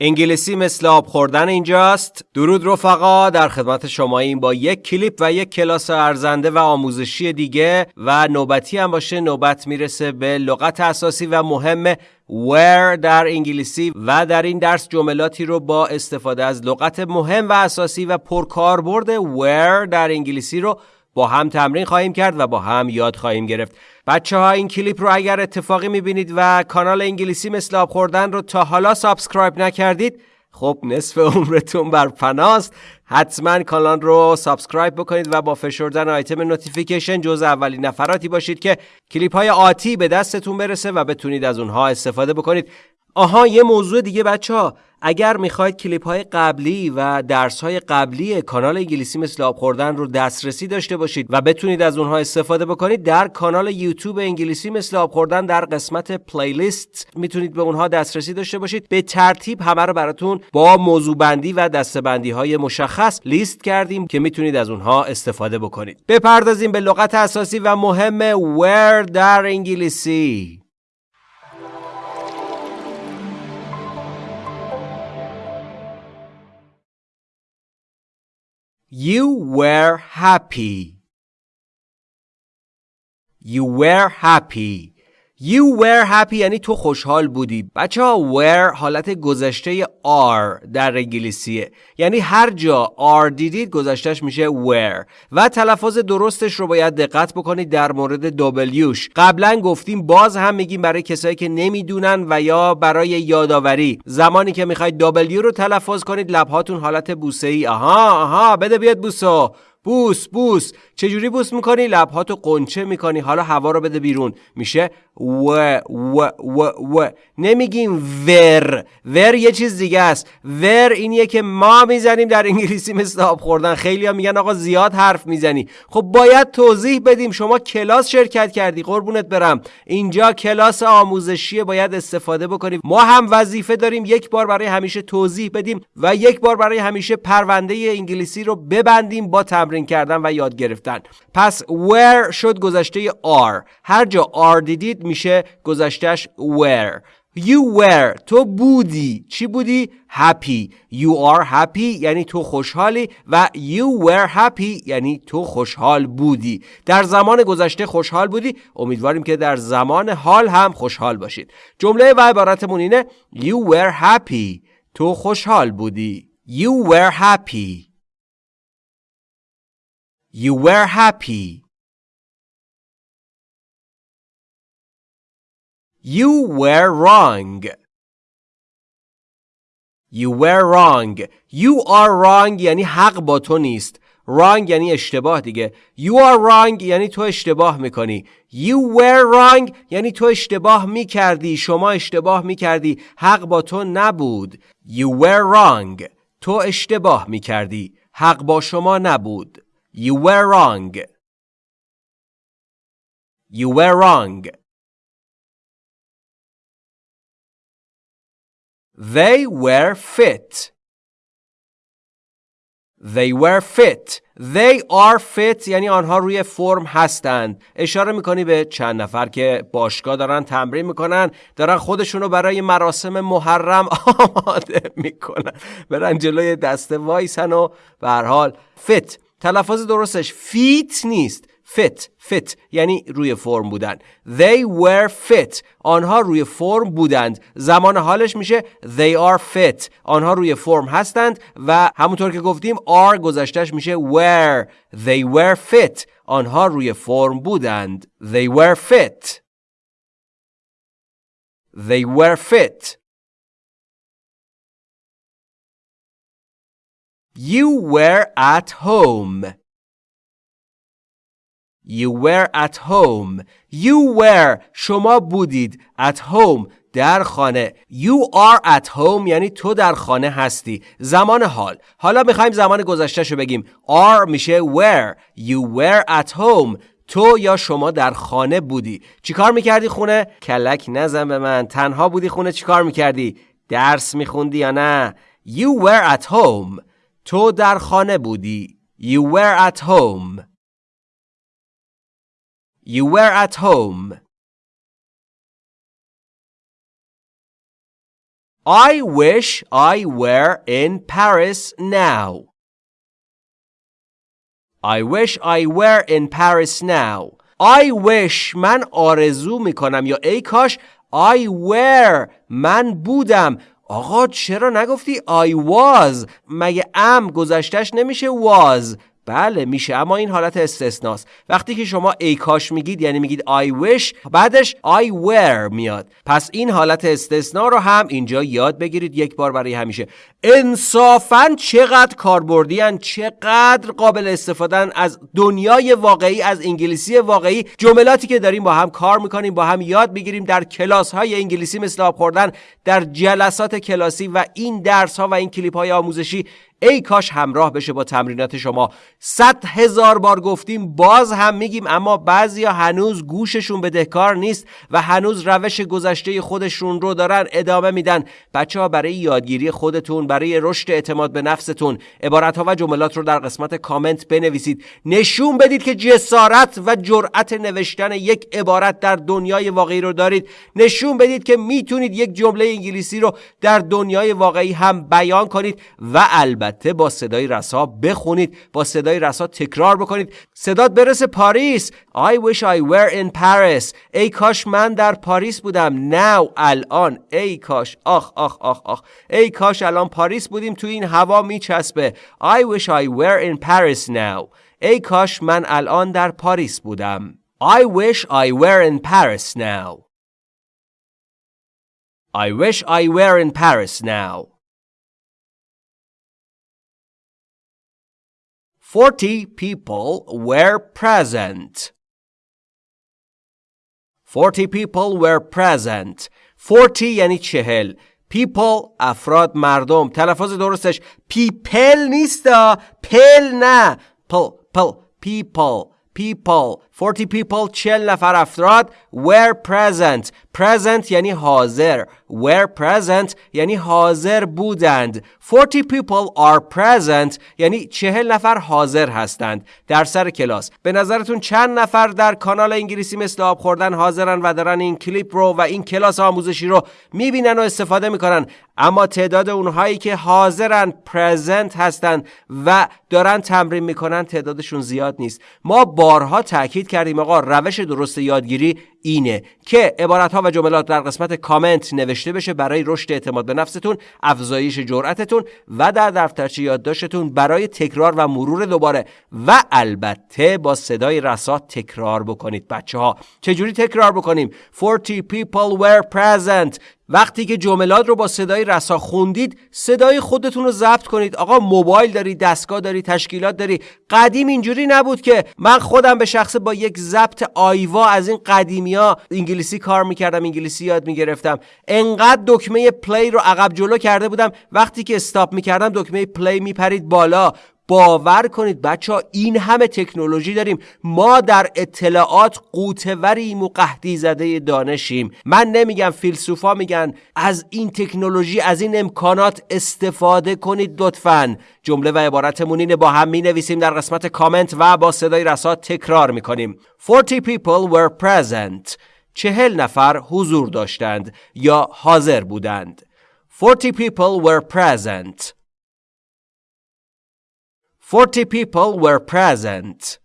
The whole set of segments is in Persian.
انگلیسی مثل آب خوردن اینجاست. درود رفقا در خدمت شماییم با یک کلیپ و یک کلاس ارزنده و آموزشی دیگه و نوبتی هم باشه. نوبت می‌رسه به لغت اساسی و مهم where در انگلیسی و در این درس جملاتی رو با استفاده از لغت مهم و اساسی و پرکاربرد where در انگلیسی رو با هم تمرین خواهیم کرد و با هم یاد خواهیم گرفت. بچه ها این کلیپ رو اگر اتفاقی می‌بینید و کانال انگلیسی مثل آب خوردن رو تا حالا subscribe نکردید خب نصف عمرتون بر فناست. حتما کانال رو subscribe بکنید و با فشردن آیتم notification جز اولین نفراتی باشید که کلیپ های آتی به دستتون برسه و بتونید از اونها استفاده بکنید. آها یه موضوع دیگه بچه ها اگر می‌خواید کلیپ های قبلی و درس های قبلی کانال انگلیسی مثل آب خوردن رو دسترسی داشته باشید و بتونید از اونها استفاده بکنید در کانال یوتیوب انگلیسی مثل آب خوردن در قسمت playlist می‌تونید به اونها دسترسی داشته باشید. به ترتیب همه رو براتون با موضوع بندی و دسته‌بندی های مشخص لیست کردیم که می‌تونید از اونها استفاده بکنید. بپردازیم به لغت اساسی و مهم where در انگلیسی. You were happy. You were happy. You were happy یعنی تو خوشحال بودی. بچه ها were حالت گذشته are در انگلیسیه. یعنی هر جا are دیدید گذشتهش میشه were. و تلفظ درستش رو باید دقت بکنید در مورد Wش. قبلا گفتیم باز هم میگیم برای کسایی که نمی‌دونن و یا برای یادآوری. زمانی که می‌خواید W رو تلفظ کنید لبهاتون حالت بوسه ای آها آها بده بیاد بوسو. بوس بوس. چجوری بوس می‌کنی؟ لبهاتو قنچه می‌کنی. حالا هوا رو بده بیرون. میشه و و و و. نمیگیم ور ور یه چیز دیگه است. ور اینیه که ما می‌زنیم در انگلیسی مثل آب خوردن. خیلی ها میگن آقا زیاد حرف می‌زنی. خب باید توضیح بدیم. شما کلاس شرکت کردی. قربونت برم. اینجا کلاس آموزشی باید استفاده بکنیم. ما هم وظیفه داریم یک بار برای همیشه توضیح بدیم و یک بار برای همیشه پرونده انگلیسی رو ببندیم با تمرین کردن و یاد گرفتن. پس where شد گذشته are هر جا are دیدید میشه گذشتهش were. You were. تو بودی. چی بودی؟ happy. You are happy. یعنی تو خوشحالی. و you were happy. یعنی تو خوشحال بودی. در زمان گذشته خوشحال بودی؟ امیدواریم که در زمان حال هم خوشحال باشید. جمله و عبارتمون اینه. You were happy. تو خوشحال بودی. You were happy. You were happy. You were wrong. You were wrong. You are wrong یعنی حق با تو نیست. wrong یعنی اشتباه دیگه. You are wrong یعنی تو اشتباه می‌کنی. You were wrong یعنی تو اشتباه می‌کردی. شما اشتباه می‌کردی. حق با تو نبود. You were wrong. تو اشتباه می‌کردی. حق با شما نبود. You were wrong. You were wrong. They were fit. They were fit. They are fit یعنی آنها روی فرم هستند. اشاره می‌کنی به چند نفر که باشگاه دارن تمرین می‌کنن دارن خودشونو برای مراسم محرم آماده می‌کنن. برن جلوی دسته وایسن و به حال fit. تلفظ درستش فیت نیست. Fit fit یعنی روی فرم بودن. They were fit. آنها روی فرم بودند. زمان حالش میشه they are fit. آنها روی فرم هستند و همونطور که گفتیم are گذشتش میشه were. They were fit. آنها روی فرم بودند. They were fit. They were fit. You were at home. You were at home. You were. شما بودید at home در خانه. You are at home یعنی تو در خانه هستی. زمان حال. حالا می‌خوایم زمان گذشته بگیم. Are میشه where You were at home. تو یا شما در خانه بودی. چیکار می‌کردی خونه؟ کلک نزن به من. تنها بودی خونه چیکار می‌کردی؟ درس میخوندی یا نه؟ You were at home. تو در خانه بودی. You were at home. You were at home. I wish I were in Paris now. I wish I were in Paris now. I wish من آرزو میکنم یا ای کاش I were من بودم آقا چرا نگفتی I was مگه ام گذشتش نمیشه was بله میشه. اما این حالت استثناست. وقتی که شما ای کاش میگید یعنی میگید I wish بعدش I were میاد. پس این حالت استثنا رو هم اینجا یاد بگیرید. یک بار برای همیشه. انصافا چقدر کاربردی چقدر قابل استفادن از دنیای واقعی از انگلیسی واقعی. جملاتی که داریم با هم کار می‌کنیم با هم یاد بگیریم در کلاس های انگلیسی مثل آب خوردن در جلسات کلاسی و این درس ها و این کلیپ های آموزشی ای کاش همراه بشه با تمرینات شما. صد هزار بار گفتیم باز هم میگیم اما بعضیا هنوز گوششون بدهکار نیست و هنوز روش گذشته خودشون رو دارن ادامه میدن. بچه ها برای یادگیری خودتون برای رشد اعتماد به نفستون عبارت ها و جملات رو در قسمت کامنت بنویسید. نشون بدید که جسارت و جرأت نوشتن یک عبارت در دنیای واقعی رو دارید. نشون بدید که می‌تونید یک جمله انگلیسی رو در دنیای واقعی هم بیان کنید و البته البته با صدای رسا بخونید با صدای رسا تکرار بکنید. صدات برسه پاریس. I wish I were in Paris. ای کاش من در پاریس بودم. Now الان. ای کاش. آخ آخ آخ آخ. ای کاش الان پاریس بودیم. تو این هوا میچسبه. I wish I were in Paris now. ای کاش من الان در پاریس بودم. I wish I were in Paris now. I wish I were in Paris now. 40 people were present. 40 people were present. 40 یعنی چهل. People افراد مردم. تلفظ درستش people نیستا. پل نه. پل پل people people 40 people چل نفر افراد were present Present یعنی حاضر. Were present یعنی حاضر بودند. 40 people are present یعنی چهل نفر حاضر هستند در سر کلاس. به نظرتون چند نفر در کانال انگلیسی مثل آب خوردن حاضرن و دارن این کلیپ رو و این کلاس آموزشی رو می‌بینن و استفاده می‌کنن. اما تعداد اونهایی که حاضرن پرزنت هستن و دارن تمرین می‌کنن تعدادشون زیاد نیست. ما بارها تاکید کردیم آقا روش درست یادگیری اینه که عبارت ها و جملات در قسمت کامنت نوشته بشه برای رشد اعتماد به نفستون افزایش جرأتتون و در دفترچه یادداشتتون برای تکرار و مرور دوباره. و البته با صدای رسا تکرار بکنید بچه ها چجوری تکرار بکنیم؟ 40 people were present. وقتی که جملات رو با صدای رسا خوندید صدای خودتون رو ضبط کنید. آقا موبایل داری دستگاه داری تشکیلات داری. قدیم اینجوری نبود که من خودم به شخصه با یک ضبط آیوا از این قدیمیا انگلیسی کار می‌کردم انگلیسی یاد می‌گرفتم. انقدر دکمه play رو عقب جلو کرده بودم. وقتی که stop می‌کردم دکمه play میپرید بالا. باور کنید بچه ها این همه تکنولوژی داریم. ما در اطلاعات قوتوریم و قهدی زده دانشیم. من نمیگم فیلسوفا میگن از این تکنولوژی از این امکانات استفاده کنید لطفا. جمله و عبارتمون اینه با هم می نویسیم در قسمت کامنت و با صدای رسا تکرار می‌کنیم. 40 people were present. چهل نفر حضور داشتند یا حاضر بودند. 40 people were present. 40 people were present.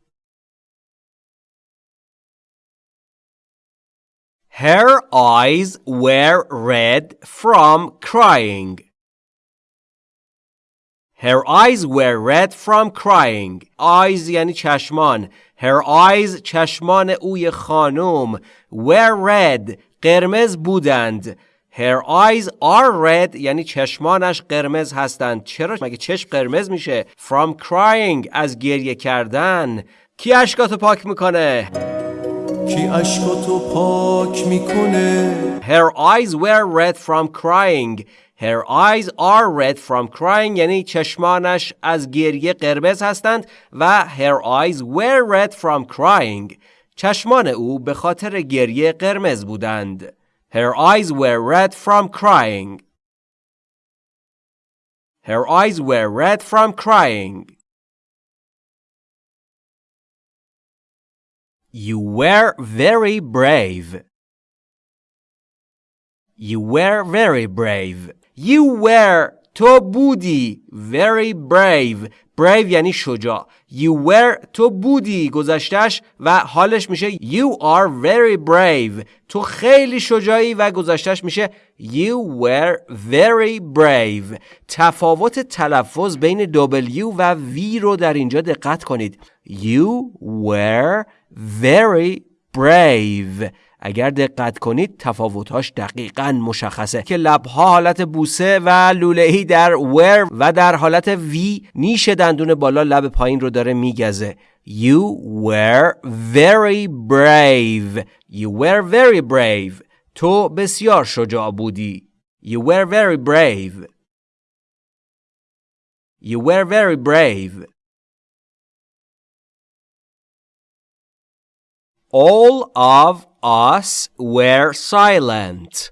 Her eyes were red from crying. Her eyes were red from crying. Eyes یعنی چشمان. Her eyes چشمان اوی خانم were red قرمز بودند. Her eyes are red یعنی چشمانش قرمز هستند. چرا؟ مگه چشم قرمز میشه؟ From crying از گریه کردن. کی اشکاتو پاک می‌کنه؟ کی اشکاتو پاک می‌کنه؟ Her eyes were red from crying. Her eyes are red from crying یعنی چشمانش از گریه قرمز هستند و her eyes were red from crying. چشمان او به خاطر گریه قرمز بودند. Her eyes were red from crying. Her eyes were red from crying. You were very brave. You were very brave. You were تو بودی very brave. Brave یعنی شجاع. You were تو بودی گذشتش و حالش میشه you are very brave. تو خیلی شجاعی و گذشتش میشه you were very brave. تفاوت تلفظ بین W و V رو در اینجا دقت کنید. You were very brave. اگر دقت کنید تفاوتهاش دقیقا مشخصه که لبها حالت بوسه و لولهی در ور و در حالت وی نیش دندون بالا لب پایین رو داره میگزه. You were very brave. You were very brave. تو بسیار شجاع بودی. You were very brave. You were very brave. All of us were silent.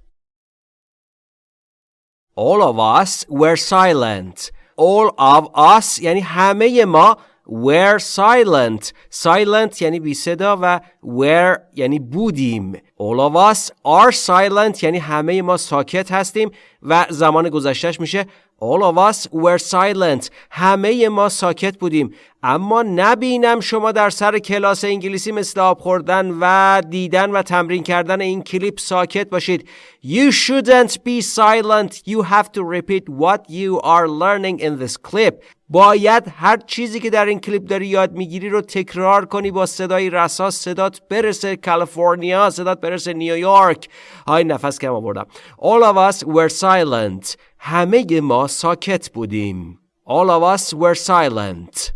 All of us were silent. All of us یعنی همه ما were silent. Silent یعنی بی صدا و were یعنی بودیم. All of us are silent یعنی همه ما ساکت هستیم و زمان گذشتهش میشه All of us were silent. همه ما ساکت بودیم. اما نبینم شما در سر کلاس انگلیسی مثل آب خوردن و دیدن و تمرین کردن این کلیپ ساکت باشید. You shouldn't be silent. You have to repeat what you are learning in this clip. باید هر چیزی که در این کلیپ داری یاد می‌گیری رو تکرار کنی با صدای رساس صدات برسه کالیفرنیا صدات برسه نیویورک های نفس کم آوردم All of us were silent همه ما ساکت بودیم All of us were silent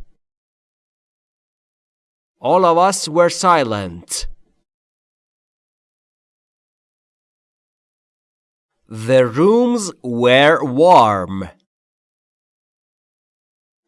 All of us were silent The rooms were warm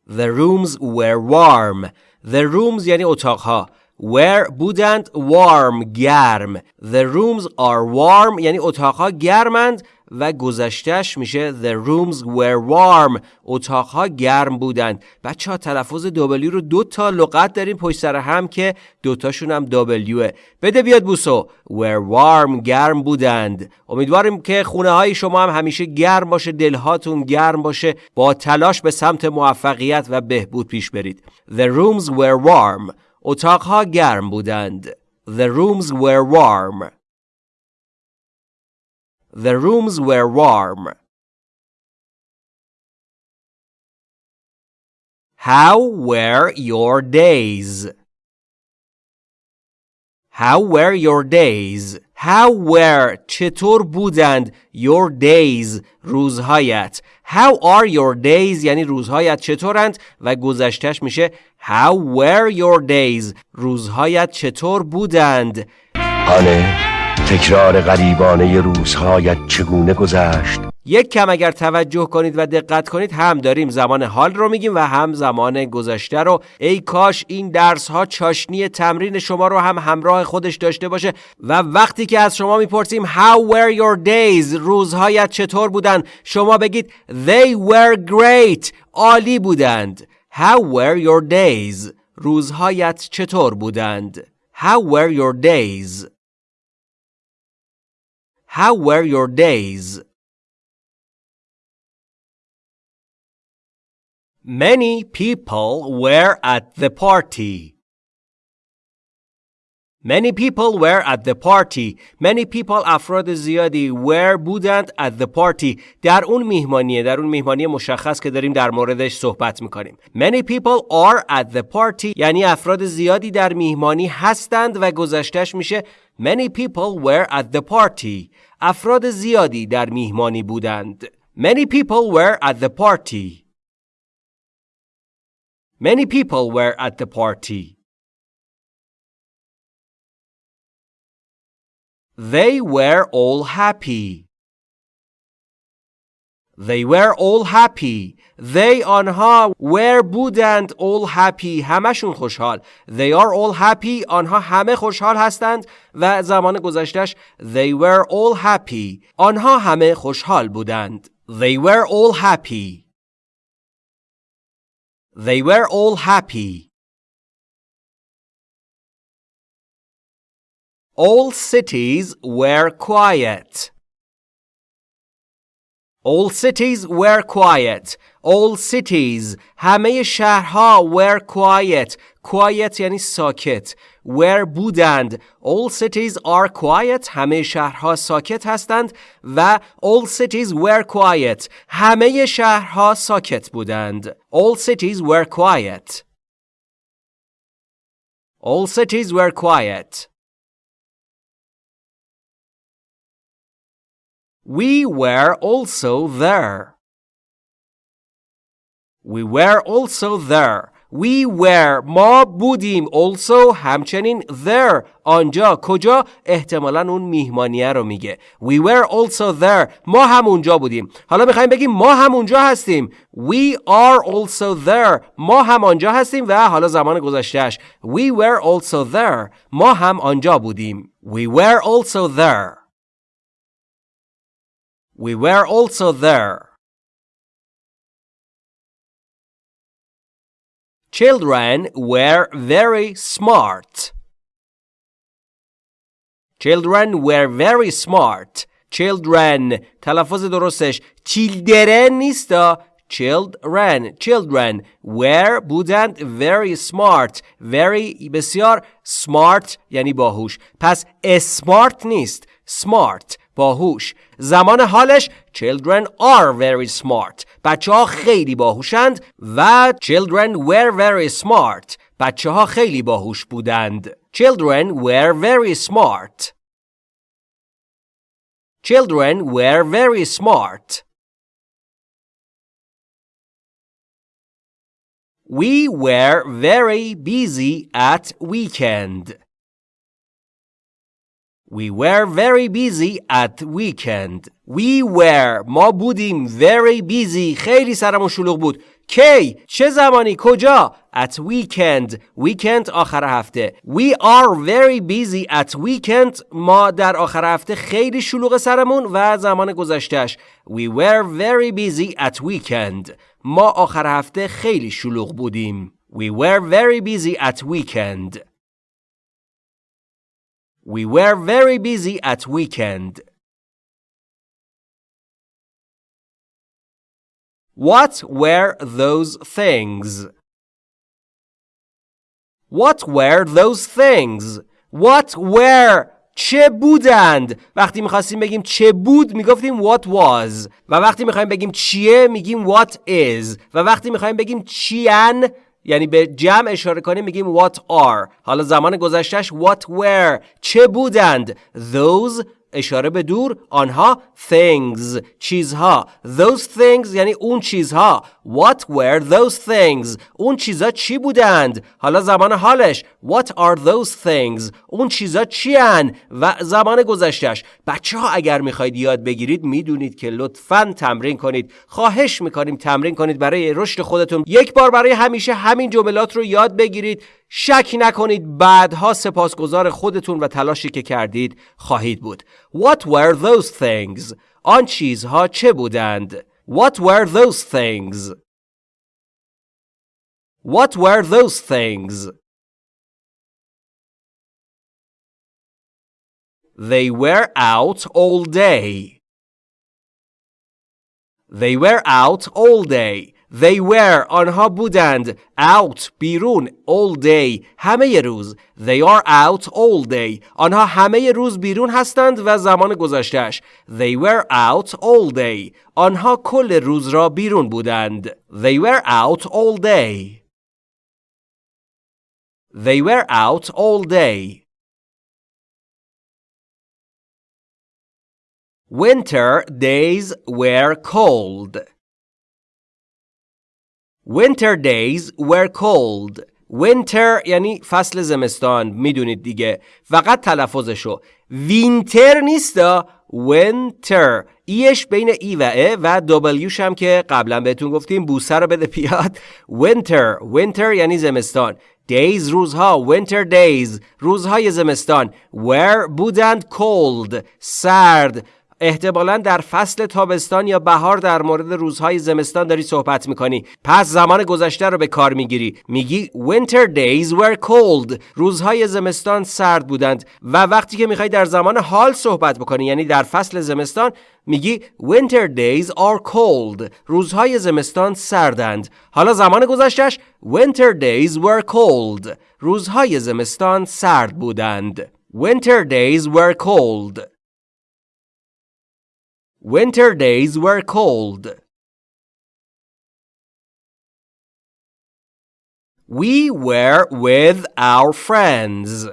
The rooms were warm. The rooms یعنی اتاقها. Where بودند؟ Warm گرم. The rooms are warm یعنی اتاقها گرمند و گذشتش میشه The rooms were warm. اتاقها گرم بودند. بچه ها تلفظ W رو دو تا لغت داریم پشت سر هم که دوتاشون هم W بده بیاد بوسو. Were warm گرم بودند. امیدواریم که خونه های شما هم همیشه گرم باشه دلهاتون گرم باشه. با تلاش به سمت موفقیت و بهبود پیش برید. The rooms were warm. اتاقها گرم بودند The rooms were warm The rooms were warm. How were your days? How were your days? How were چطور بودند your days روزهایت? How are your days? یعنی روزهایت چطورند؟ و گذشتش میشه How were your days? روزهایت چطور بودند؟ آنه تکرار غریبانه روزهایت چگونه گذشت؟ یک کم اگر توجه کنید و دقت کنید هم داریم زمان حال رو میگیم و هم زمان گذشته رو. ای کاش این درس ها چاشنی تمرین شما رو هم همراه خودش داشته باشه. و وقتی که از شما می‌پرسیم How were your days روزهایت چطور بودن شما بگید They were great عالی بودند. How were your days روزهایت چطور بودند؟ How were your days How were your days? Many people were at the party. Many people were at the party. Many people افراد زیادی were بودند at the party. در اون میهمانیه در اون میهمانی مشخص که داریم در موردش صحبت میکنیم. Many people are at the party یعنی افراد زیادی در میهمانی هستند و گذشتش میشه Many people were at the party. افراد زیادی در میهمانی بودند. Many people were at the party. Many people were at the party. They were all happy. They were all happy. They آنها were بودند all happy همشون خوشحال They are all happy آنها همه خوشحال هستند و زمان گذشتش They were all happy آنها همه خوشحال بودند They were all happy They were all happy All cities were quiet All cities were quiet. All cities همه شهرها were quiet. Quiet یعنی ساکت. Where بودند. All cities are quiet. همه شهرها ساکت هستند و all cities were quiet. همه شهرها ساکت بودند. All cities were quiet. All cities were quiet. We were also there. We were also there. We were ما بودیم. Also همچنین there آنجا کجا؟ احتمالا اون میهمانیه رو میگه. We were also there. ما هم اونجا بودیم. حالا می‌خوایم بگیم ما هم اونجا هستیم. We are also there. ما هم آنجا هستیم و حالا زمان گذشتهش We were also there. ما هم آنجا بودیم. We were also there. We were also there. Children were very smart. Children were very smart. Children تلفظ درستش children نیستا children children were بودند very smart very بسیار smart یعنی باهوش پس smart نیست smart باهوش زمان حالش children are very smart بچه ها خیلی باهوشند و children were very smart بچه ها خیلی باهوش بودند children were very smart children were very smart We were very busy at weekend. We were very busy at weekend. We were ما بودیم very busy خیلی سرمون شلوغ بود. کی؟ چه زمانی؟ کجا؟ At weekend. weekend آخر هفته. We are very busy at weekend. ما در آخر هفته خیلی شلوغ سرمون و زمان گذشتهش. We were very busy at weekend. ما آخر هفته خیلی شلوغ بودیم. We were very busy at weekend. We were very busy at weekend. What were those things? What were those things? What were چه بودند وقتی میخواستیم بگیم چه بود میگفتیم what was و وقتی میخوایم بگیم چیه میگیم what is و وقتی میخوایم بگیم چیان یعنی به جمع اشاره کنیم میگیم what are. حالا زمان گذشتش what were. چه بودند؟ those اشاره به دور آنها things چیزها. Those things یعنی اون چیزها. What were those things اون چیزها چی بودند؟ حالا زمان حالش. What are those things اون چیزها چی؟ و زمان گذشتش بچه ها اگر می‌خواید یاد بگیرید می‌دونید که لطفا تمرین کنید. خواهش می‌کنیم تمرین کنید برای رشد خودتون. یک بار برای همیشه همین جملات رو یاد بگیرید. شک نکنید بعدها سپاسگزار خودتون و تلاشی که کردید خواهید بود What were those things? آن چیزها چه بودند؟ What were those things? What were those things? They were out all day. They were out all day. They were آنها بودند out بیرون all day همه روز They are out all day آنها همه روز بیرون هستند و زمان گذشتهش They were out all day آنها کل روز را بیرون بودند They were out all day They were out all day Winter days were cold Winter days were cold. Winter یعنی فصل زمستان می‌دونید دیگه. فقط تلفظشو. وینتر نیستا winter. ایش بین ای و ا و دبلیوش هم که قبلا بهتون گفتیم بوسه رو بده پیاد winter. Winter یعنی زمستان. Days روزها. Winter days. روزهای زمستان. Were بودند cold. سرد. احتمالا در فصل تابستان یا بهار در مورد روزهای زمستان داری صحبت می‌کنی. پس زمان گذشته رو به کار می‌گیری. میگی winter days were cold. روزهای زمستان سرد بودند. و وقتی که می‌خوای در زمان حال صحبت بکنی یعنی در فصل زمستان میگی winter days are cold. روزهای زمستان سردند. حالا زمان گذشتش winter days were cold. روزهای زمستان سرد بودند. winter days were cold. Winter days were cold. We were with our friends.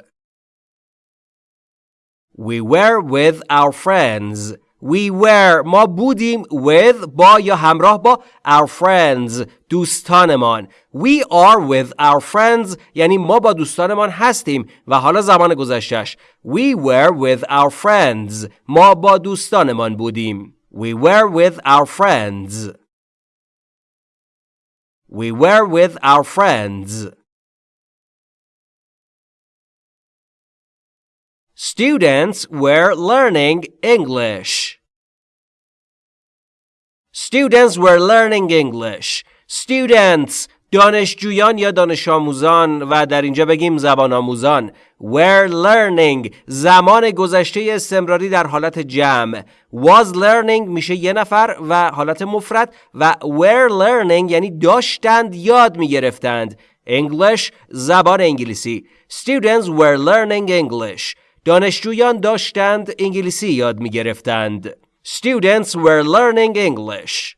We were with our friends We were ما بودیم with با یا همراه با our friends دوستانمان We are with our friends یعنی ما با دوستانمان هستیم و حالا زمان گذشتش We were with our friends ما با دوستانمان بودیم We were with our friends We were with our friends Students were learning English. Students were learning English. Students دانشجویان یا دانش آموزان و در اینجا بگیم زبان آموزان were learning زمان گذشته استمراری در حالت جمع was learning میشه یه نفر و حالت مفرد و were learning یعنی داشتند یاد میگرفتند English زبان انگلیسی Students were learning English دانشجویان داشتند انگلیسی یاد می گرفتند. Students were learning English.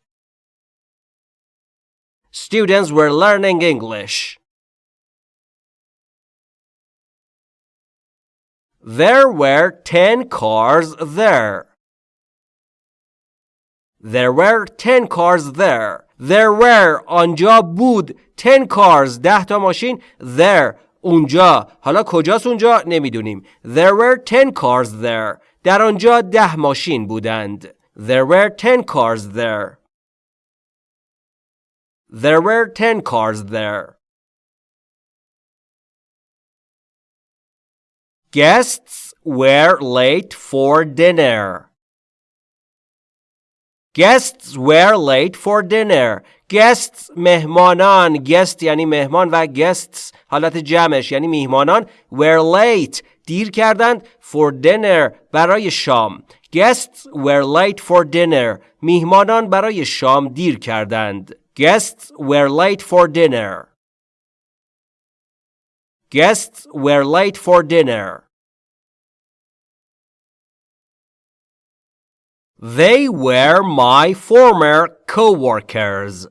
Students were learning English. There were 10 cars there. There were 10 cars there. There were آنجا بود 10 cars ده تا ماشین there اونجا حالا کجاست اونجا نمی‌دونیم There were 10 cars there در آنجا ده ماشین بودند There were 10 cars there There were 10 cars there Guests were late for dinner Guests were late for dinner guests مهمانان guest یعنی مهمان و guests حالت جمعش یعنی میهمانان were late دیر کردند for dinner برای شام guests were late for dinner میهمانان برای شام دیر کردند guests were late for dinner guests were late for dinner They were my former co-workers.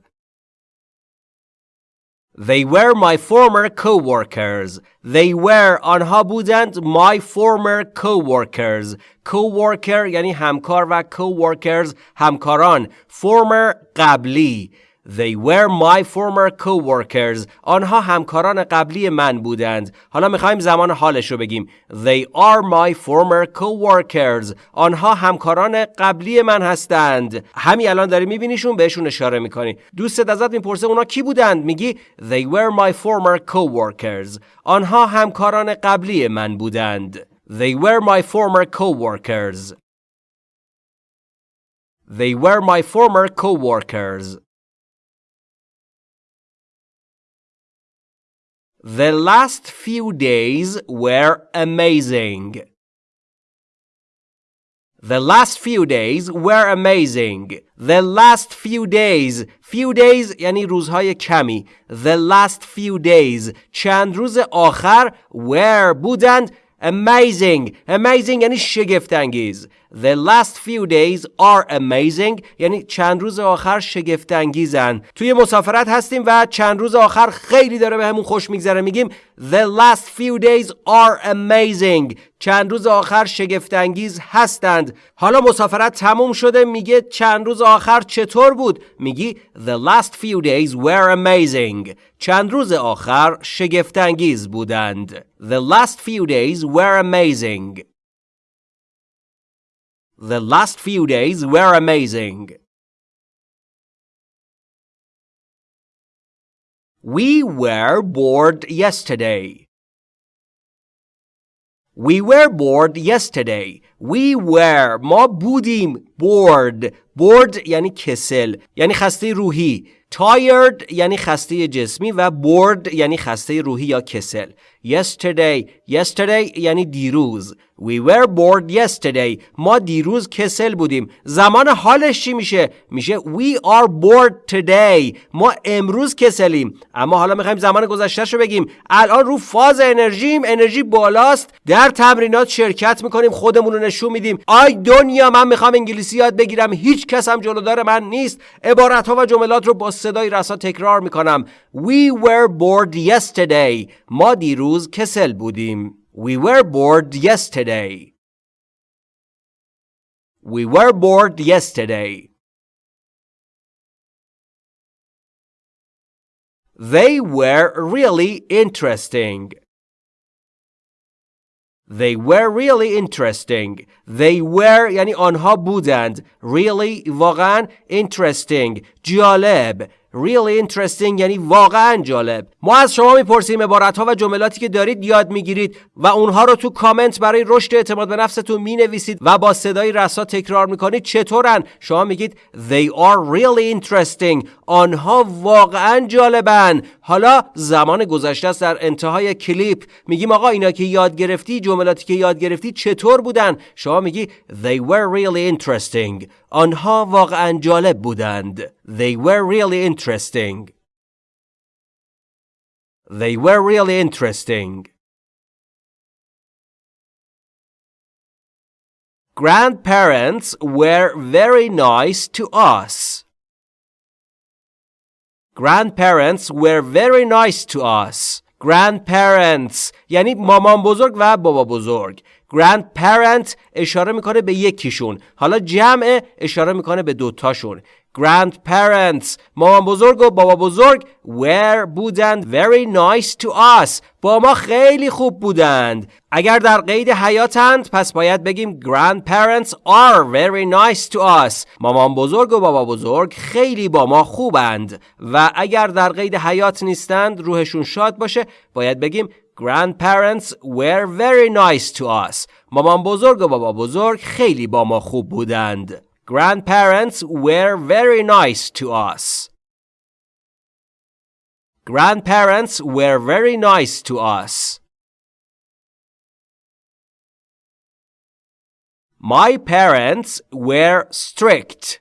They were my former co-workers. They were آنها بودند my former co-workers. Co-worker یعنی همکار و co-workers همکاران. Former قبلی. They were my former co-workers. آنها همکاران قبلی من بودند. حالا می‌خوایم زمان حالش رو بگیم. They are my former co-workers. آنها همکاران قبلی من هستند. همین الان داری میبینیشون بهشون اشاره می‌کنی. دوستت ازت می‌پرسه اونا کی بودند؟ میگی They were my former co-workers. آنها همکاران قبلی من بودند. They were my former co-workers. They were my former co-workers. The last few days were amazing. The last few days were amazing. The last few days. Few days یعنی روزهای کمی. The last few days. چند روز آخر were بودند amazing. Amazing یعنی شگفت انگیز. The last few days are amazing. یعنی چند روز آخر شگفت انگیزن توی مسافرت هستیم و چند روز آخر خیلی داره به همون خوش میگذره. میگیم The last few days are amazing. چند روز آخر شگفت انگیز هستند. حالا مسافرت تموم شده. میگه چند روز آخر چطور بود؟ میگی The last few days were amazing. چند روز آخر شگفت انگیز بودند. The last few days were amazing. The last few days were amazing. We were bored yesterday. We were bored yesterday. We were ما بودیم bored bored یعنی کسل یعنی خسته روحی tired یعنی خسته جسمی و bored یعنی خسته روحی یا کسل. Yesterday yesterday یعنی دیروز. We were bored yesterday. ما دیروز کسل بودیم. زمان حالش چی میشه؟ میشه We are bored today. ما امروز کسلیم. اما حالا می‌خوایم زمان گذشته رو بگیم. الان رو فاز انرژیم انرژی بالاست. در تمرینات شرکت می‌کنیم خودمون رو نشون میدیم. آی دنیا من می‌خوام انگلیسی یاد بگیرم. هیچ کس هم جلودار من نیست. عبارت ها و جملات رو با صدای رسا تکرار میکنم We were bored yesterday ما دیروز کسل بودیم We were bored yesterday. We were bored yesterday. They were really interesting. They were really interesting. They were یعنی آنها بودند. Really واقعا interesting. جالب. Really interesting یعنی واقعا جالب. ما از شما می‌پرسیم عبارت ها و جملاتی که دارید یاد می‌گیرید و اونها رو تو کامنت برای رشد اعتماد به نفستون می‌نویسید و با صدای رسا تکرار می‌کنید چطورن. شما میگید they are really interesting. آنها واقعا جالبن. حالا زمان گذشته است در انتهای کلیپ. میگیم آقا اینا که یاد گرفتی جملاتی که یاد گرفتی چطور بودن؟ شما میگی they were really interesting. آنها واقعا جالب بودند they were really interesting they were really interesting Grandparents were very nice to us. Grandparents were very nice to us. Grandparents یعنی مامان بزرگ و بابا بزرگ. Grandparent اشاره می‌کنه به یکیشون. حالا جمع اشاره می‌کنه به دوتاشون. grandparents مامان بزرگ و بابا بزرگ were بودند؟ Very nice to us. با ما خیلی خوب بودند. اگر در قید حیاتند پس باید بگیم grandparents are very nice to us. مامان بزرگ و بابا بزرگ خیلی با ما خوبند. و اگر در قید حیات نیستند روحشون شاد باشه باید بگیم grandparents were very nice to us مامان بزرگ و بابا بزرگ خیلی با ما خوب بودند Grandparents were very nice to us. Grandparents were very nice to us. My parents were strict.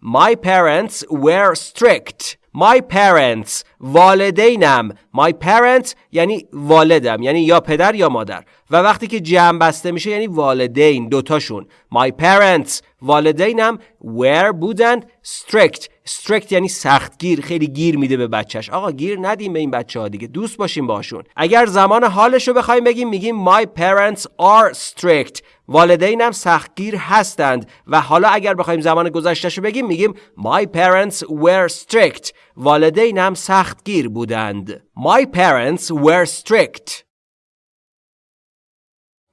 My parents were strict. My parents والدینم. My parents یعنی والدم یعنی یا پدر یا مادر. و وقتی که جمع بسته میشه یعنی والدین دوتاشون. My parents والدینم were بودند strict. Strict یعنی سختگیر خیلی گیر میده به بچهش. آقا گیر ندیم به این بچه ها دیگه دوست باشیم باشون اگر زمان حالش رو بخوایم بگیم میگیم My parents are strict. والدینم سختگیر هستند و حالا اگر بخوایم زمان گذشتهشو بگیم میگیم My parents were strict. والدینم سختگیر بودند. My parents were strict.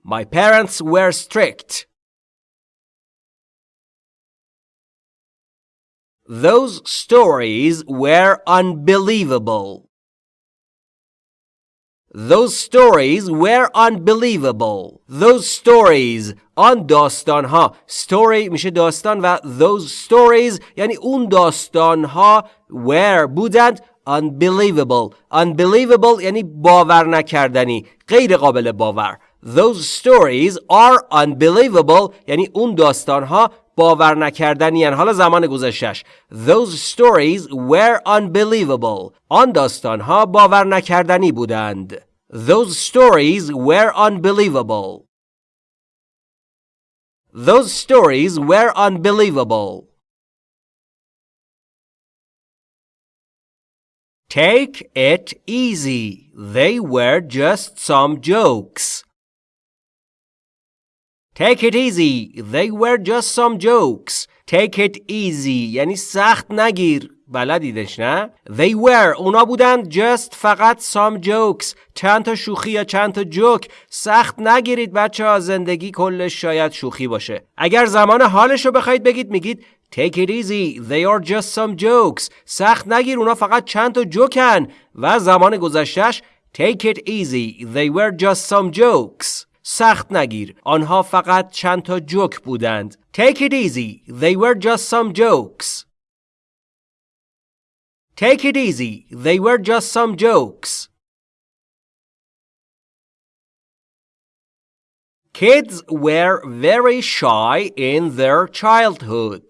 My parents were strict. Those stories were unbelievable Those stories were unbelievable. Those stories آن داستان ها story میشه داستان و those stories یعنی اون داستان ها were بودند unbelievable unbelievable یعنی باور نکردنی غیر قابل باور those stories are unbelievable یعنی اون داستان ها باور نکردنی حالا زمان گذشتش those stories were unbelievable آن داستان ها باور نکردنی بودند those stories were unbelievable those stories were unbelievable Take it easy. They were just some jokes. Take it easy. They were just some jokes. Take it easy. یعنی سخت نگیر. بلدیدش نه؟ They were. اونا بودند just فقط some jokes. چند تا شوخی یا چند تا جوک سخت نگیرید بچه ها. زندگی کلش شاید شوخی باشه. اگر زمان حالش رو بخواید بگید میگید Take it easy. They are just some jokes. سخت نگیر. اونا فقط چند تا جوکن و زمان گذشتش Take it easy. They were just some jokes. سخت نگیر آنها فقط چند تا جوک بودند Take it easy they were just some jokes Take it easy they were just some jokes Kids were very shy in their childhood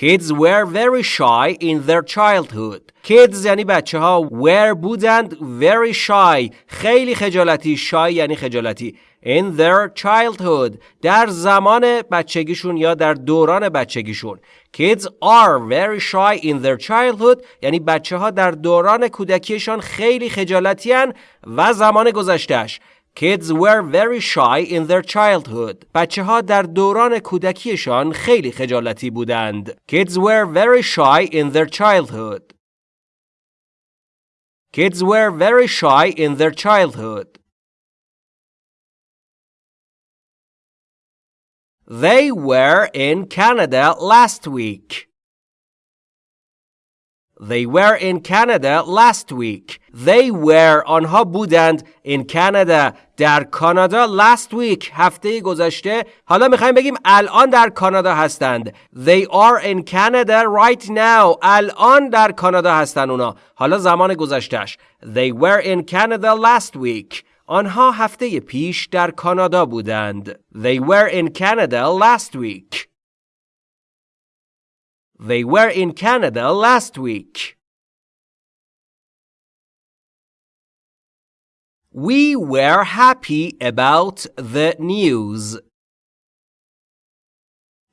Kids were very shy in their childhood. Kids یعنی بچه ها were بودند very shy. خیلی خجالتی shy یعنی خجالتی. In their childhood. در زمان بچگیشون یا در دوران بچگیشون. Kids are very shy in their childhood. یعنی بچه ها در دوران کودکیشان خیلی خجالتی و زمان گذشتهش Kids were very shy in their childhood. بچه ها در دوران کودکیشان خیلی خجالتی بودند. Kids were very shy in their childhood. Kids were very shy in their childhood. They were in Canada last week. They were in Canada last week. They were آنها بودند in Canada در کانادا last week هفته گذشته حالا میخوایم بگیم الان در کانادا هستند They are in Canada right now الان در کانادا هستند اونا حالا زمان گذشتهش They were in Canada last week آنها هفته پیش در کانادا بودند They were in Canada last week They were in Canada last week. We were happy about the news.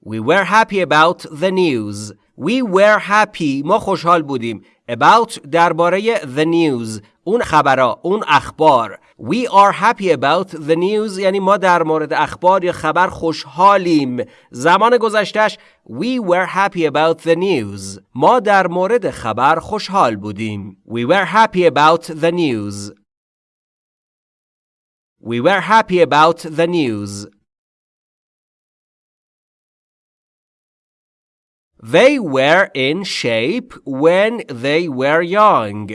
We were happy about the news. We were happy. ما خوشحال بودیم. About درباره the news. اون خبرها. اون اخبار. We are happy about the news یعنی ما در مورد اخبار یا خبر خوشحالیم زمان گذشتش We were happy about the news ما در مورد خبر خوشحال بودیم We were happy about the news We were happy about the news They were in shape when they were young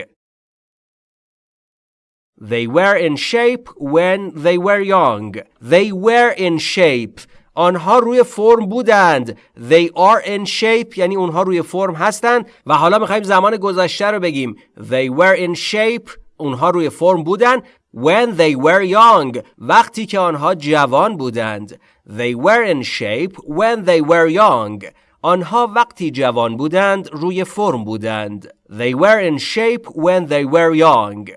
They were in shape when they were young. They were in shape. آنها روی فرم بودند. They are in shape یعنی اونها روی فرم هستند و حالا میخوایم زمان گذشته رو بگیم. They were in shape. اونها روی فرم بودند. When they were young. وقتی که آنها جوان بودند. They were in shape when they were young. آنها وقتی جوان بودند روی فرم بودند. They were in shape when they were young.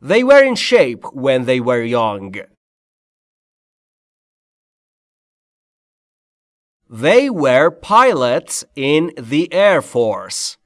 They were in shape when they were young. They were pilots in the Air Force.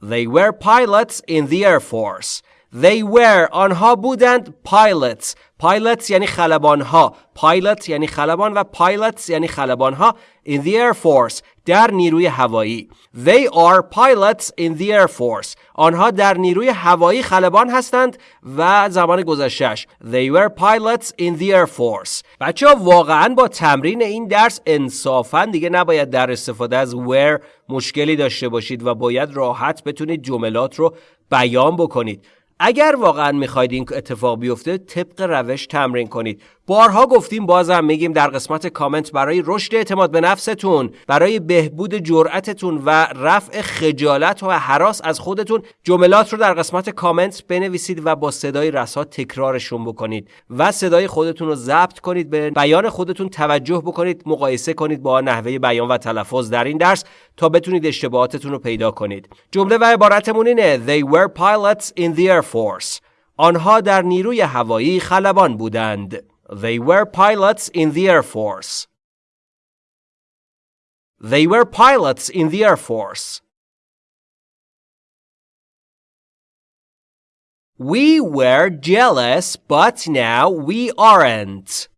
They were pilots in the Air Force. They were آنها بودند pilots pilots یعنی خلبان ها pilot یعنی خلبان و pilots یعنی خلبان ها in the Air Force در نیروی هوایی. They are pilots in the Air Force. آنها در نیروی هوایی خلبان هستند و زمان گذشتش They were pilots in the Air Force. بچه ها واقعا با تمرین این درس انصافا دیگه نباید در استفاده از were مشکلی داشته باشید و باید راحت بتونید جملات رو بیان بکنید. اگر واقعا می‌خواید این اتفاق بیفته طبق روش تمرین کنید. بارها گفتیم بازم میگیم در قسمت کامنت برای رشد اعتماد به نفستون برای بهبود جرأتتون و رفع خجالت و حراس از خودتون جملات رو در قسمت کامنت بنویسید و با صدای رسا تکرارشون بکنید و صدای خودتون رو ضبط کنید به بیان خودتون توجه بکنید مقایسه کنید با نحوه بیان و تلفظ در این درس تا بتونید اشتباهاتتون رو پیدا کنید. جمله و عبارتمون اینه They were pilots in the Air Force. آنها در نیروی هوایی خلبان بودند. They were pilots in the Air Force. They were pilots in the Air Force. We were jealous, but now we aren't.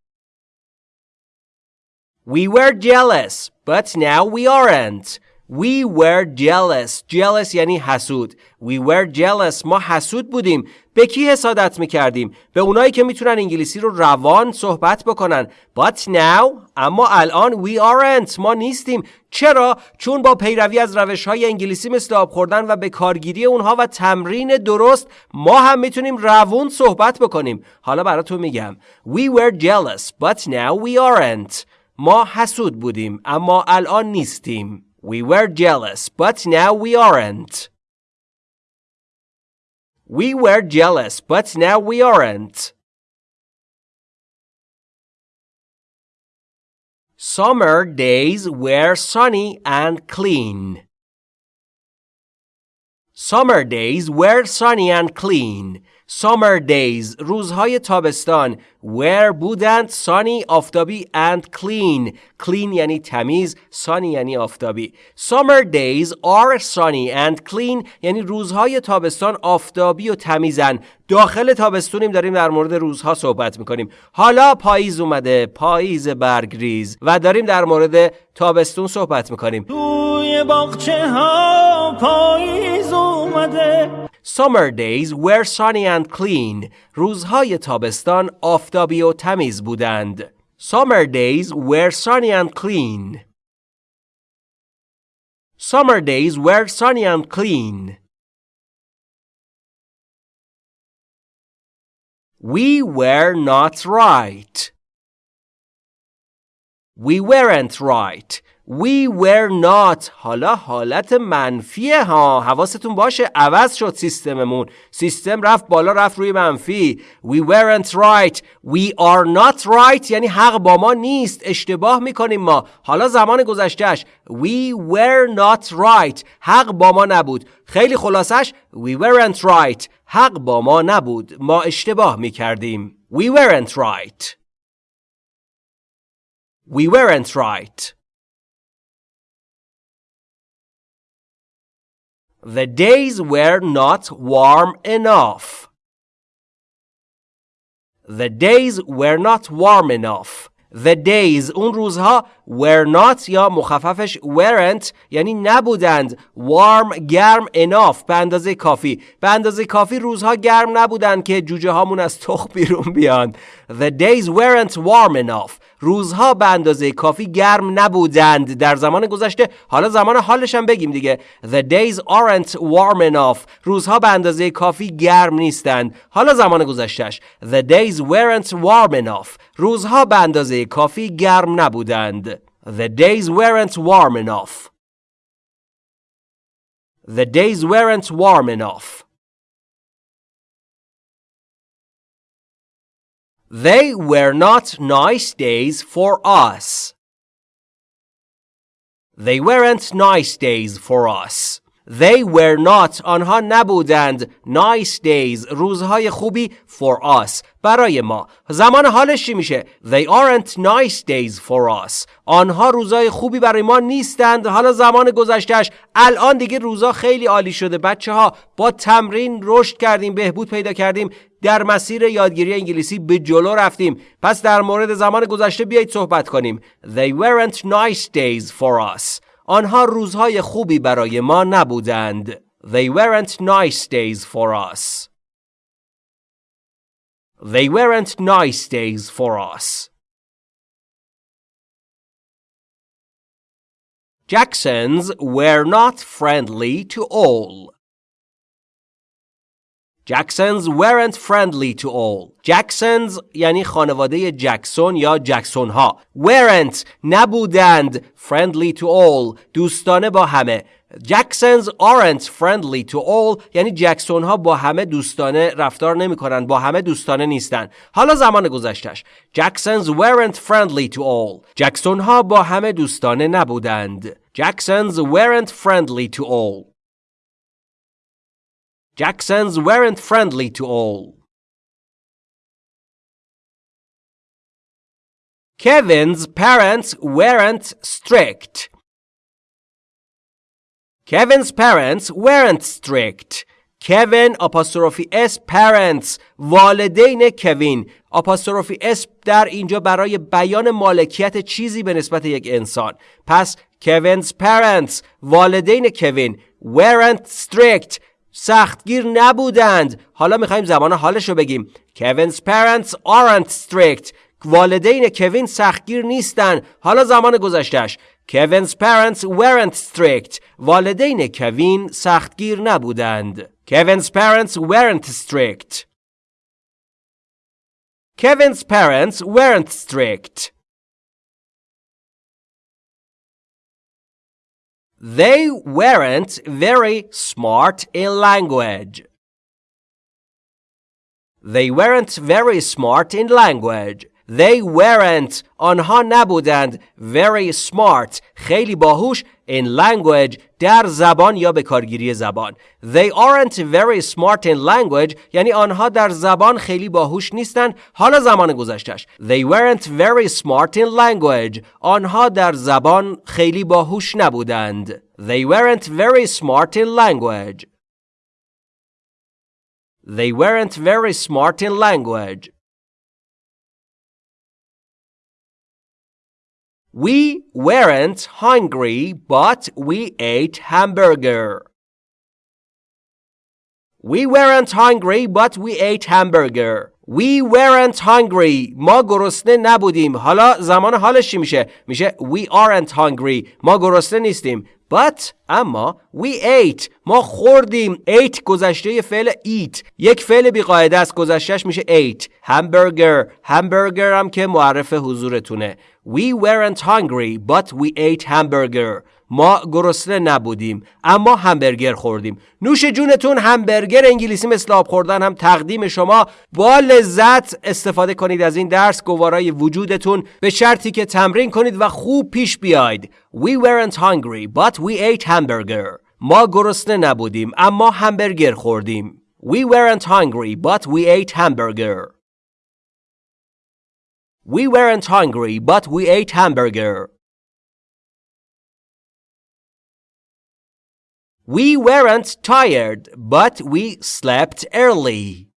We were jealous, but now we aren't. We were jealous. Jealous یعنی حسود. We were jealous. ما حسود بودیم. به کی حسادت می‌کردیم؟ به اونایی که می‌تونن انگلیسی رو روان صحبت بکنن. But now اما الان we aren't. ما نیستیم. چرا؟ چون با پیروی از روش های انگلیسی مثل آب خوردن و به کارگیری اونها و تمرین درست ما هم می‌تونیم روون صحبت بکنیم. حالا براتون میگم. We were jealous but now we aren't. ما حسود بودیم اما الان نیستیم. We were jealous, but now we aren't. We were jealous, but now we aren't. Summer days were sunny and clean. Summer days were sunny and clean. Summer days روزهای تابستان where بودند sunny آفتابی and clean clean یعنی تمیز sunny یعنی آفتابی. Summer days are sunny and clean یعنی روزهای تابستان آفتابی و تمیزن. داخل تابستونیم داریم در مورد روزها صحبت می‌کنیم. حالا پاییز اومده پاییز برگریز و داریم در مورد تابستون صحبت می‌کنیم. توی باغچه ها پاییز اومده. Summer days were sunny and clean. روزهای تابستان آفتابی و تمیز بودند. Summer days were sunny and clean. Summer days were sunny and clean. We were not right. We weren't right. We were not. حالا حالت منفیه ها. حواستون باشه عوض شد سیستممون. سیستم رفت بالا رفت روی منفی. We weren't right. We are not right. یعنی حق با ما نیست. اشتباه می‌کنیم ما. حالا زمان گذشتهش We were not right. حق با ما نبود. خیلی خلاصش We weren't right. حق با ما نبود. ما اشتباه می‌کردیم. We weren't right. We weren't right. The days were not warm enough. The days were not warm enough. The days اون روزها were not یا مخففش weren't یعنی نبودند warm گرم enough به اندازه کافی به اندازه کافی روزها گرم نبودند که جوجه هامون از تخم بیرون بیان The days weren't warm enough روزها به اندازه کافی گرم نبودند در زمان گذشته. حالا زمان حالش هم بگیم دیگه. The days aren't warm enough. روزها به اندازه کافی گرم نیستند. حالا زمان گذشتهش The days weren't warm enough. روزها به اندازه کافی گرم نبودند. The days weren't warm enough. The days weren't warm enough. They were not nice days for us. They weren't nice days for us. They were not. آنها نبودند. Nice days. روزهای خوبی for us. برای ما. زمان حالش چی میشه؟ They aren't nice days for us. آنها روزهای خوبی برای ما نیستند. حالا زمان گذشتهش الان دیگه روزا خیلی عالی شده. بچه ها با تمرین رشد کردیم بهبود پیدا کردیم. در مسیر یادگیری انگلیسی به جلو رفتیم. پس در مورد زمان گذشته بیایید صحبت کنیم. They weren't nice days for us. آنها روزهای خوبی برای ما نبودند. They weren't nice days for us. They weren't nice days for us. Jacksons were not friendly to all. Jacksons weren't friendly to all. Jacksons یعنی خانواده جکسون یا جکسون ها. weren't نبودند friendly to all دوستانه با همه. Jacksons aren't friendly to all یعنی جکسون ها با همه دوستانه رفتار نمی کنند با همه دوستانه نیستند حالا زمان گذشتش Jacksons weren't friendly to all جکسون ها با همه دوستانه نبودند Jacksons weren't friendly to all Jacksons weren't friendly to all. Kevin's parents weren't strict. Kevin's parents weren't strict. Kevin apostrophe S parents والدین کوین apostrophe S در اینجا برای بیان مالکیت چیزی به نسبت یک انسان پس Kevin's parents والدین کوین weren't strict سختگیر نبودند حالا می‌خوایم زمان حالش رو بگیم Kevin's parents aren't strict والدین کوین سختگیر نیستن حالا زمان گذشتش Kevin's parents weren't strict والدین کوین سختگیر نبودند Kevin's parents weren't strict Kevin's parents weren't strict They weren't very smart in language. They weren't very smart in language. They weren't آنها نبودند very smart خیلی باهوش in language در زبان یا به کارگیری زبان They aren't very smart in language یعنی آنها در زبان خیلی باهوش نیستند حالا زمان گذشتش They weren't very smart in language آنها در زبان خیلی باهوش نبودند They weren't very smart in language They weren't very smart in language We weren't hungry, but we ate hamburger. We weren't hungry, but we ate hamburger. We weren't hungry. ما گرسنه نبودیم. حالا زمان حالش چی میشه؟ میشه we aren't hungry. ما گرسنه نیستیم. But اما we ate ما خوردیم ate گذشته فعل eat یک فعل بیقاعده است گذشتهش میشه ate hamburger hamburger هم که معرف حضورتونه We weren't hungry but we ate hamburger. ما گرسنه نبودیم اما همبرگر خوردیم. نوش جونتون همبرگر انگلیسی مثل آب خوردن هم تقدیم شما. با لذت استفاده کنید از این درس. گوارای وجودتون به شرطی که تمرین کنید و خوب پیش بیاید. We weren't hungry but we ate hamburger. ما گرسنه نبودیم اما همبرگر خوردیم. We weren't hungry but we ate hamburger. We weren't hungry but we ate hamburger We weren't tired, but we slept early.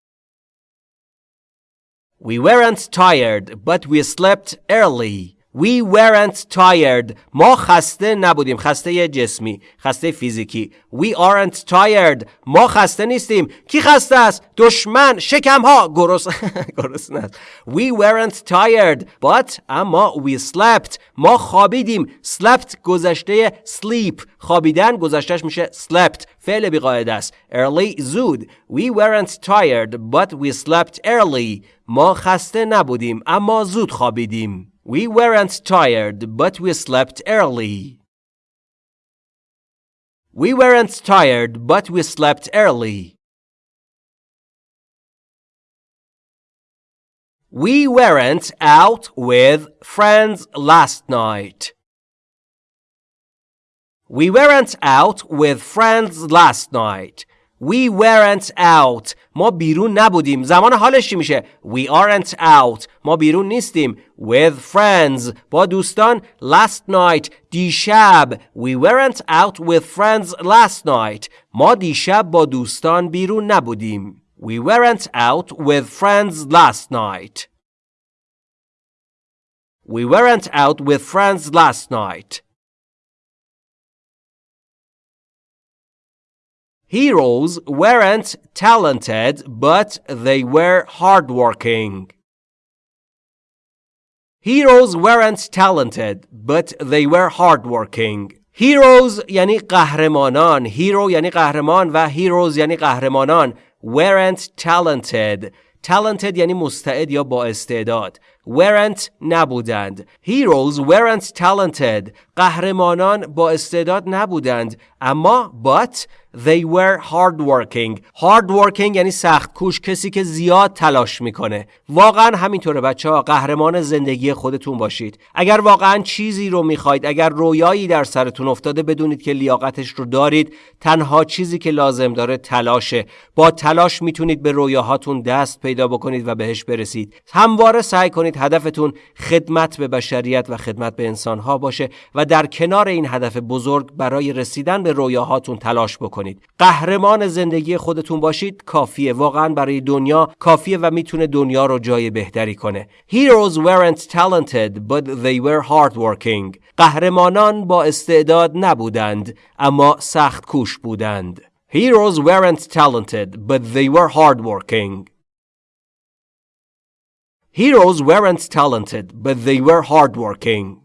We weren't tired, but we slept early. We weren't tired. ما خسته نبودیم. خسته جسمی. خسته فیزیکی. We aren't tired. ما خسته نیستیم. کی خسته است؟ دشمن. شکم ها. گرس نه. We weren't tired. But اما we slept. ما خوابیدیم. slept گذشته sleep. خوابیدن گذشتهش میشه slept. فعل بیقاعده است. early زود. We weren't tired. But we slept early. ما خسته نبودیم. اما زود خوابیدیم. We weren't tired, but we slept early. We weren't tired, but we slept early. We weren't out with friends last night. We weren't out with friends last night. We weren't out. ما بیرون نبودیم. زمان حالش چی میشه؟ We aren't out. ما بیرون نیستیم. With friends. با دوستان last night. دیشب. We weren't out with friends last night. ما دیشب با دوستان بیرون نبودیم. We weren't out with friends last night. We weren't out with friends last night. Heroes weren't talented, but they were hardworking. Heroes weren't talented, but they were hardworking. Heroes یعنی قهرمانان Hero یعنی قهرمان و heroes یعنی قهرمانان weren't talented talented یعنی مستعد یا با استعداد weren't نبودند heroes weren't talented قهرمانان با استعداد نبودند اما but They were hardworking. Hardworking یعنی سخت کوش کسی که زیاد تلاش می‌کنه. واقعا همینطوره بچه ها قهرمان زندگی خودتون باشید. اگر واقعا چیزی رو می‌خواید، اگر رویایی در سرتون افتاده بدونید که لیاقتش رو دارید، تنها چیزی که لازم داره تلاشه. با تلاش می‌تونید به رویاهاتون دست پیدا بکنید و بهش برسید. همواره سعی کنید هدفتون خدمت به بشریت و خدمت به انسانها باشه و در کنار این هدف بزرگ برای رسیدن به رویاهاتون تلاش بکنید. کنید قهرمان زندگی خودتون باشید کافیه. واقعا برای دنیا کافیه و می‌تونه دنیا رو جای بهتری کنه. Heroes weren't talented but they were hardworking. قهرمانان با استعداد نبودند اما سخت کوش بودند. Heroes weren't talented but they were hardworking. Heroes weren't talented but they were hardworking.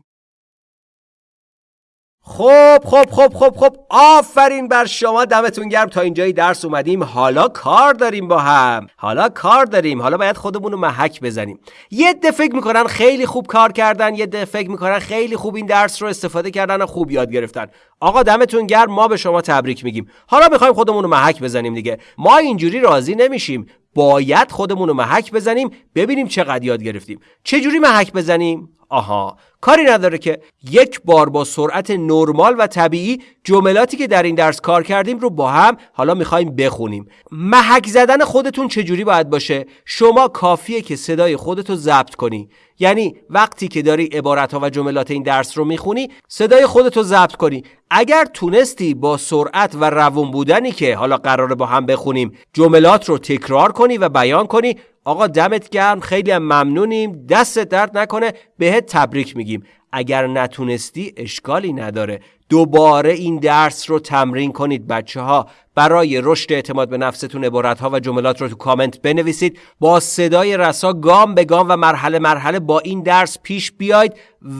خب خب خب خب خب آفرین بر شما دمتون گرم. تا اینجای درس اومدیم. حالا کار داریم با هم. حالا کار داریم. حالا باید خودمون رو محک بزنیم. یه ده فکر می‌کنن خیلی خوب کار کردن. یه ده فکر می‌کنن خیلی خوب این درس رو استفاده کردن و خوب یاد گرفتن. آقا دمتون گرم. ما به شما تبریک میگیم. حالا می‌خوایم خودمون رو محک بزنیم دیگه. ما اینجوری راضی نمیشیم. باید خودمون رو محک بزنیم. ببینیم چقدر یاد گرفتیم. چه جوری محک بزنیم؟ آها. کاری نداره که یک بار با سرعت نرمال و طبیعی جملاتی که در این درس کار کردیم رو با هم حالا می‌خوایم بخونیم. محک زدن خودتون چجوری باید باشه؟ شما کافیه که صدای خودتو ضبط کنی. یعنی وقتی که داری عبارت ها و جملات این درس رو می‌خونی صدای خودتو ضبط کنی. اگر تونستی با سرعت و روون بودنی که حالا قراره با هم بخونیم جملات رو تکرار کنی و بیان کنی آقا دمت گرم خیلی هم ممنونیم. دست درد نکنه بهت تبریک میگیم. اگر نتونستی اشکالی نداره. دوباره این درس رو تمرین کنید بچه ها برای رشد اعتماد به نفستون عبارت ها و جملات رو تو کامنت بنویسید. با صدای رسا گام به گام و مرحله مرحله با این درس پیش بیاید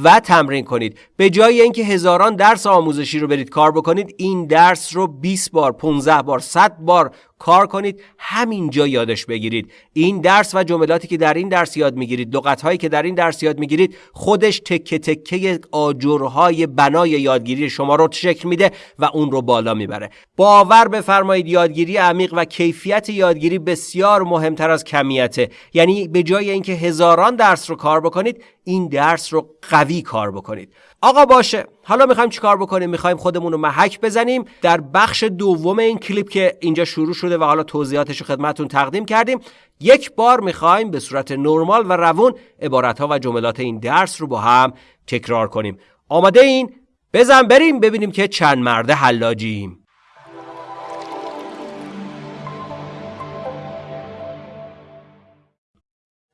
و تمرین کنید. به جای اینکه هزاران درس آموزشی رو برید کار بکنید این درس رو 20 بار 15 بار 100 بار کار کنید. همینجا یادش بگیرید. این درس و جملاتی که در این درس یاد می‌گیرید لغت هایی که در این درس یاد می‌گیرید خودش تکه تکه آجرهای بنای یادگیری شما رو شکل میده و اون رو بالا می‌بره. باور بفرمایید یادگیری عمیق و کیفیت یادگیری بسیار مهمتر از کمیته. یعنی به جای اینکه هزاران درس رو کار بکنید این درس رو قوی کار بکنید. آقا باشه حالا می‌خوایم چیکار بکنیم؟ می‌خوایم خودمون رو محک بزنیم. در بخش دوم این کلیپ که اینجا شروع شده و حالا توضیحاتش رو خدمتتون تقدیم کردیم یک بار می‌خوایم به صورت نرمال و روون عبارت ها و جملات این درس رو با هم تکرار کنیم. آماده این؟ بزن بریم ببینیم که چند مرده حلاجیم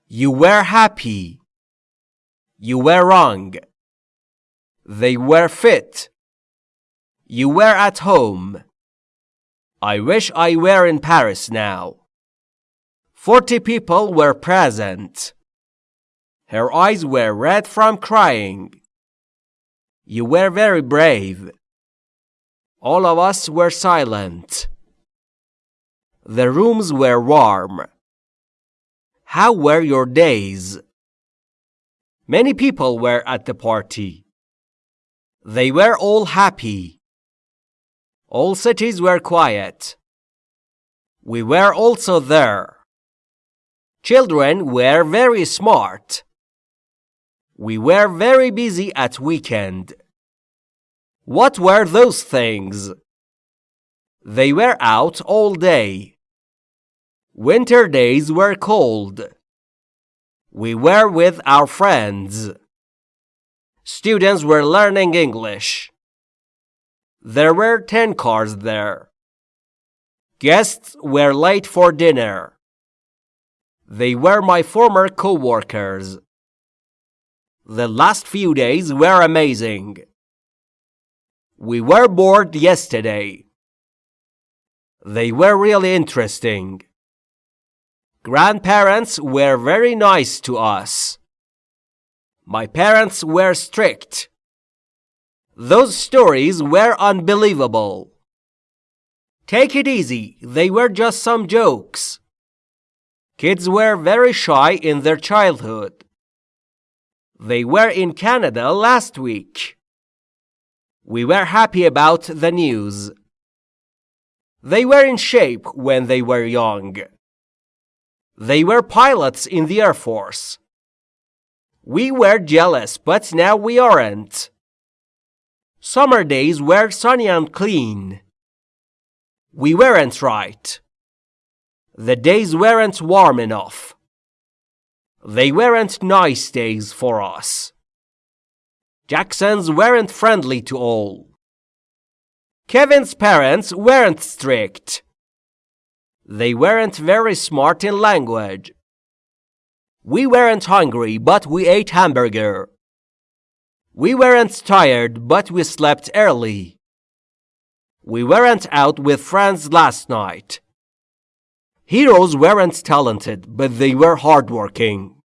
You were happy. You were wrong. They were fit. You were at home. I wish I were in Paris now. Forty people were present. Her eyes were red from crying. You were very brave. All of us were silent. The rooms were warm. How were your days? Many people were at the party. They were all happy. All cities were quiet. We were also there. Children were very smart. We were very busy at weekend. What were those things? They were out all day. Winter days were cold. We were with our friends. Students were learning English. There were 10 cars there. Guests were late for dinner. They were my former co-workers. The last few days were amazing. We were bored yesterday. They were really interesting. Grandparents were very nice to us. My parents were strict. Those stories were unbelievable. Take it easy, they were just some jokes. Kids were very shy in their childhood. They were in Canada last week. We were happy about the news. They were in shape when they were young. They were pilots in the Air Force. We were jealous, but now we aren't. Summer days were sunny and clean. We weren't right. The days weren't warm enough. They weren't nice days for us. Jacksons weren't friendly to all. Kevin's parents weren't strict. They weren't very smart in language. We weren't hungry, but we ate hamburger. We weren't tired, but we slept early. We weren't out with friends last night. Heroes weren't talented, but they were hardworking.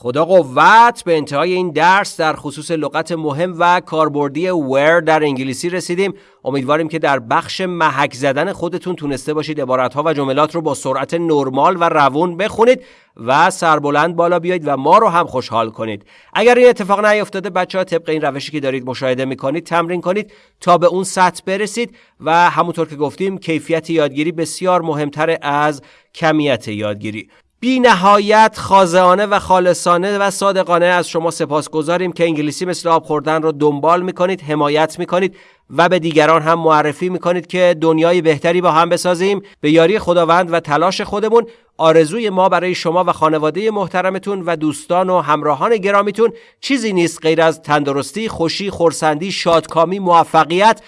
خدا قوت به انتهای این درس در خصوص لغت مهم و کاربردی where در انگلیسی رسیدیم. امیدواریم که در بخش محک زدن خودتون تونسته باشید عبارتها و جملات رو با سرعت نرمال و روون بخونید و سربلند بالا بیایید و ما رو هم خوشحال کنید. اگر این اتفاق نیفتاده بچه ها طبق این روشی که دارید مشاهده می‌کنید تمرین کنید تا به اون سطح برسید و همونطور که گفتیم کیفیت یادگیری بسیار مهمتر از کمیت یادگیری. بی نهایت خازانه و خالصانه و صادقانه از شما سپاس گذاریم که انگلیسی مثل آب خوردن رو دنبال می‌کنید حمایت می‌کنید و به دیگران هم معرفی می‌کنید که دنیای بهتری با هم بسازیم به یاری خداوند و تلاش خودمون آرزوی ما برای شما و خانواده محترمتون و دوستان و همراهان گرامیتون چیزی نیست غیر از تندرستی، خوشی، خورسندی، شادکامی، موفقیت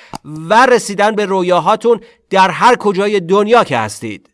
و رسیدن به رویاهاتون در هر کجای دنیا که هستید.